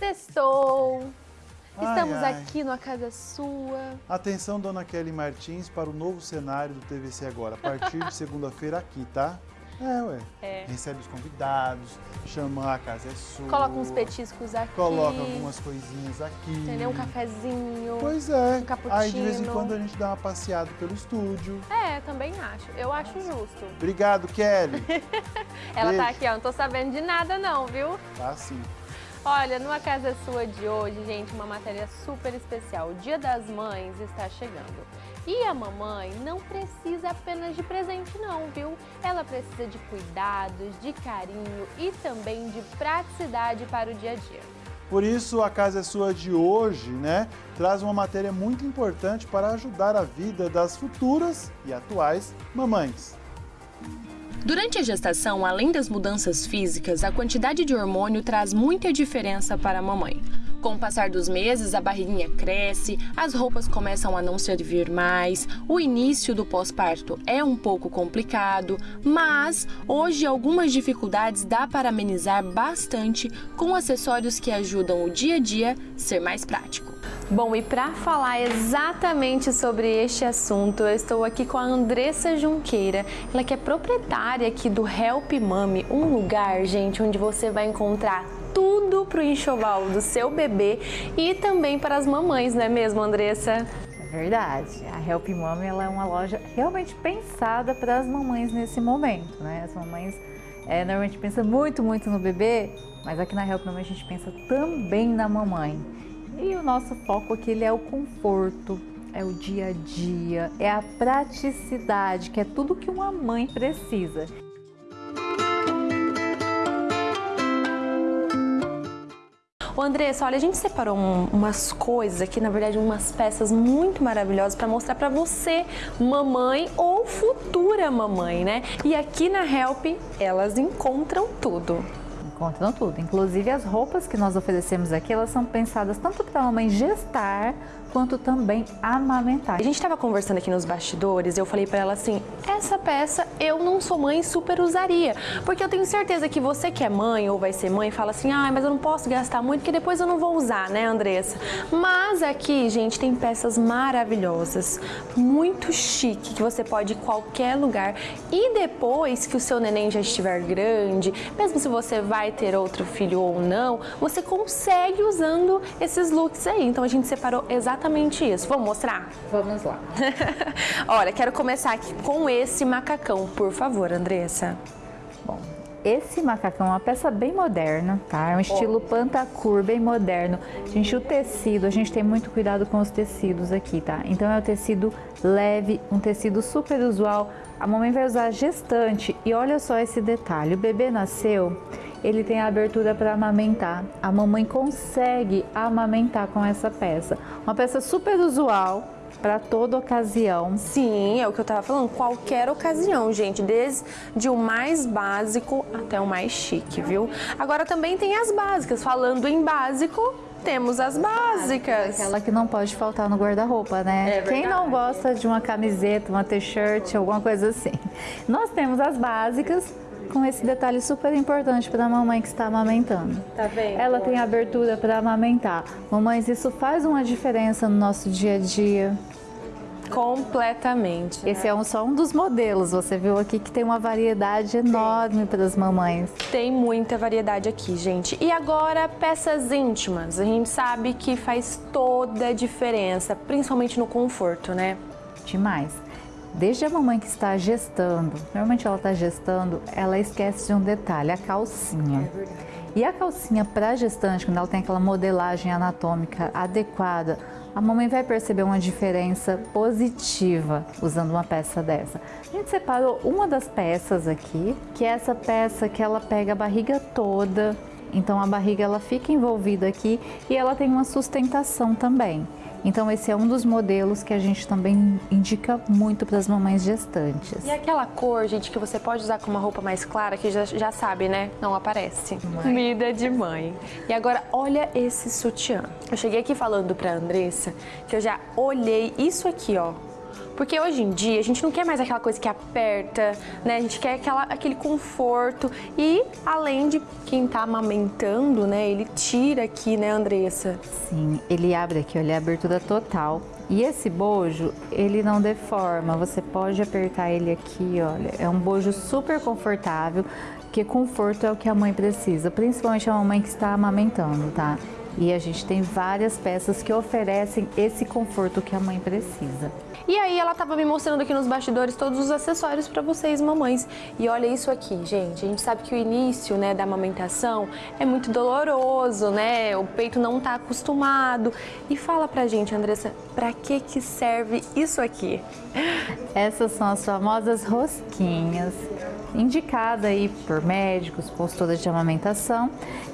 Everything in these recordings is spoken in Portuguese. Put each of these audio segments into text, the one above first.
Sextou! Ai, Estamos ai. aqui numa casa sua. Atenção, dona Kelly Martins, para o novo cenário do TVC Agora. A partir de segunda-feira aqui, tá? É, ué. É. Recebe os convidados, chama a casa é sua. Coloca uns petiscos aqui. Coloca algumas coisinhas aqui. Entendeu? Um cafezinho. Pois é. um cappuccino. Aí de vez em quando a gente dá uma passeada pelo estúdio. É, também acho. Eu acho justo. Obrigado, Kelly. Ela tá Beijo. aqui, ó. Não tô sabendo de nada não, viu? Tá sim. Olha, numa casa sua de hoje, gente, uma matéria super especial. O Dia das Mães está chegando. E a mamãe não precisa apenas de presente não, viu? Ela precisa de cuidados, de carinho e também de praticidade para o dia a dia. Por isso, a Casa Sua de hoje, né, traz uma matéria muito importante para ajudar a vida das futuras e atuais mamães. Durante a gestação, além das mudanças físicas, a quantidade de hormônio traz muita diferença para a mamãe. Com o passar dos meses, a barriguinha cresce, as roupas começam a não servir mais, o início do pós-parto é um pouco complicado, mas hoje algumas dificuldades dá para amenizar bastante com acessórios que ajudam o dia a dia ser mais prático. Bom, e para falar exatamente sobre este assunto, eu estou aqui com a Andressa Junqueira. Ela que é proprietária aqui do Help Mami, um lugar, gente, onde você vai encontrar tudo para o enxoval do seu bebê e também para as mamães, não é mesmo, Andressa? É verdade. A Help Mami ela é uma loja realmente pensada para as mamães nesse momento, né? As mamães é, normalmente pensam muito, muito no bebê, mas aqui na Help Mami a gente pensa também na mamãe. E o nosso foco aqui ele é o conforto, é o dia a dia, é a praticidade, que é tudo que uma mãe precisa. Ô Andressa, olha, a gente separou um- umas coisas aqui, na verdade, umas peças muito maravilhosas para mostrar para você, mamãe ou futura mamãe, né? E aqui na Help, elas encontram tudo. Encontram tudo, inclusive as roupas que nós oferecemos aqui, elas são pensadas tanto para a mamãe gestar, quanto também amamentar. A gente estava conversando aqui nos bastidores eu falei para ela assim: essa peça eu não sou mãe super usaria. Porque eu tenho certeza que você que é mãe ou vai ser mãe fala assim: ah, mas eu não posso gastar muito porque depois eu não vou usar, né, Andressa? Mas aqui, gente, tem peças maravilhosas, muito chique, que você pode ir em qualquer lugar. E depois que o seu neném já estiver grande, mesmo se você vai ter outro filho ou não, você consegue usando esses looks aí. Então a gente separou exatamente isso. Vamos mostrar? Vamos lá. Olha, quero começar aqui com esse macacão, por favor, Andressa. Bom, esse macacão é uma peça bem moderna, tá? É um estilo pantacur, bem moderno. Gente, o tecido, a gente tem muito cuidado com os tecidos aqui, tá? Então é um tecido leve, um tecido super usual. A mamãe vai usar gestante e olha só esse detalhe, o bebê nasceu, ele tem a abertura para amamentar. A mamãe consegue amamentar com essa peça. Uma peça super usual para toda ocasião. Sim, é o que eu tava falando, qualquer ocasião, gente, desde o mais básico até o mais chique, viu? Agora também tem as básicas, falando em básico, temos as básicas. Aquela que não pode faltar no guarda-roupa, né? É Quem não gosta de uma camiseta, uma t-shirt, alguma coisa assim. Nós temos as básicas com esse detalhe super importante para a mamãe que está amamentando. Tá vendo? Ela tem abertura para amamentar. Mamães, isso faz uma diferença no nosso dia a dia. Completamente. Esse é um, só um dos modelos. Você viu aqui que tem uma variedade enorme para as mamães. Tem muita variedade aqui, gente. E agora, peças íntimas. A gente sabe que faz toda a diferença, principalmente no conforto, né? Demais. Desde a mamãe que está gestando, normalmente ela está gestando, ela esquece de um detalhe, a calcinha. E a calcinha para gestante, quando ela tem aquela modelagem anatômica adequada, a mamãe vai perceber uma diferença positiva usando uma peça dessa. A gente separou uma das peças aqui, que é essa peça que ela pega a barriga toda, então a barriga ela fica envolvida aqui e ela tem uma sustentação também. Então esse é um dos modelos que a gente também indica muito para as mamães gestantes. E aquela cor, gente, que você pode usar com uma roupa mais clara, que já, já sabe, né? Não aparece. Vida de mãe. E agora, olha esse sutiã. Eu cheguei aqui falando pra Andressa que eu já olhei isso aqui, ó. Porque hoje em dia a gente não quer mais aquela coisa que aperta, né? A gente quer aquela, aquele conforto. E além de quem tá amamentando, né? Ele tira aqui, né, Andressa? Sim, ele abre aqui, olha, a abertura total. E esse bojo, ele não deforma, você pode apertar ele aqui, olha, é um bojo super confortável, porque conforto é o que a mãe precisa, principalmente a mamãe que está amamentando, tá? E a gente tem várias peças que oferecem esse conforto que a mãe precisa. E aí ela tava me mostrando aqui nos bastidores todos os acessórios para vocês, mamães. E olha isso aqui, gente. A gente sabe que o início, né, da amamentação é muito doloroso, né? O peito não tá acostumado. E fala pra gente, Andressa, para que que serve isso aqui? Essas são as famosas rosquinhas indicada aí por médicos, consultoras de amamentação,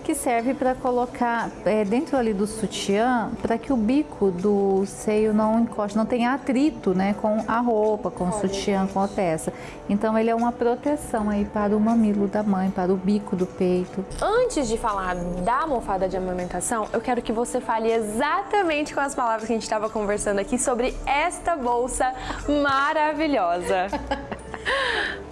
que serve para colocar é, dentro ali do sutiã para que o bico do seio não encoste, não tenha atrito né, com a roupa, com o sutiã, com a peça. Então ele é uma proteção aí para o mamilo da mãe, para o bico do peito. Antes de falar da almofada de amamentação, eu quero que você fale exatamente com as palavras que a gente estava conversando aqui sobre esta bolsa maravilhosa.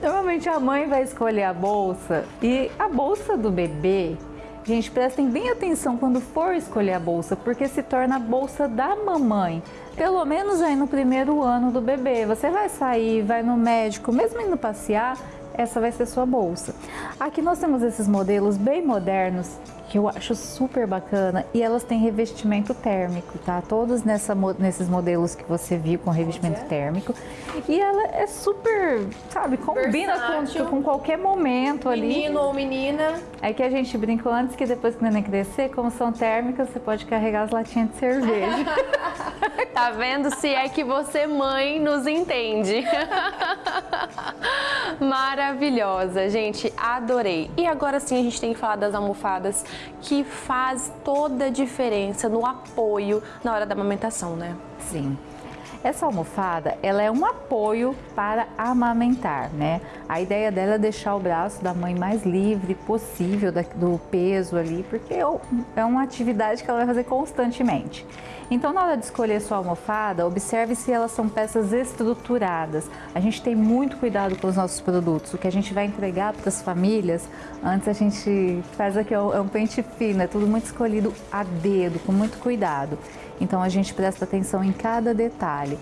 Normalmente a mãe vai escolher a bolsa e a bolsa do bebê, gente, prestem bem atenção quando for escolher a bolsa, porque se torna a bolsa da mamãe. Pelo menos aí no primeiro ano do bebê. Você vai sair, vai no médico, mesmo indo passear, essa vai ser sua bolsa. Aqui nós temos esses modelos bem modernos que eu acho super bacana e elas têm revestimento térmico, tá? Todos nessa, nesses modelos que você viu com revestimento térmico e ela é super, sabe, combina com, com, qualquer momento ali. Menino ou menina. É que a gente brincou antes que depois que o neném crescer, como são térmicas, você pode carregar as latinhas de cerveja. tá vendo se é que você, mãe, nos entende. Maravilhosa, gente, adorei. E agora sim a gente tem que falar das almofadas que faz toda a diferença no apoio na hora da amamentação, né? Sim. Essa almofada, ela é um apoio para amamentar, né? A ideia dela é deixar o braço da mãe mais livre possível do peso ali, porque é, é uma atividade que ela vai fazer constantemente. Então, na hora de escolher sua almofada, observe se elas são peças estruturadas. A gente tem muito cuidado com os nossos produtos. O que a gente vai entregar para as famílias, antes a gente faz aqui, é um pente fino, é tudo muito escolhido a dedo, com muito cuidado. Então a gente presta atenção em cada detalhe.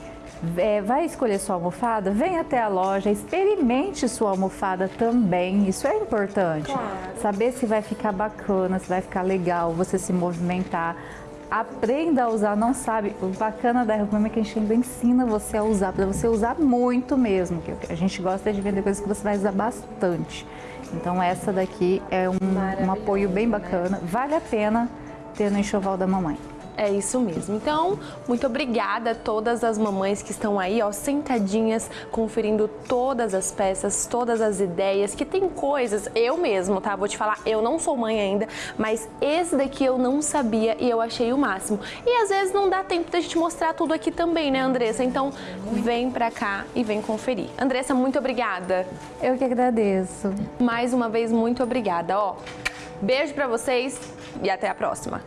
É, vai escolher sua almofada? Vem até a loja, experimente sua almofada também. Isso é importante. Claro. Saber se vai ficar bacana, se vai ficar legal, você se movimentar. Aprenda a usar, não sabe. O bacana da Reforma é que a gente ainda ensina você a usar, para você usar muito mesmo. Que a gente gosta de vender coisas que você vai usar bastante. Então essa daqui é um, um apoio bem bacana. Vale a pena ter no enxoval da mamãe. É isso mesmo. Então, muito obrigada a todas as mamães que estão aí, ó, sentadinhas, conferindo todas as peças, todas as ideias, que tem coisas, eu mesmo, tá? Vou te falar, eu não sou mãe ainda, mas esse daqui eu não sabia e eu achei o máximo. E às vezes não dá tempo da gente mostrar tudo aqui também, né, Andressa? Então, vem pra cá e vem conferir. Andressa, muito obrigada. Eu que agradeço. Mais uma vez, muito obrigada, ó. Beijo pra vocês e até a próxima.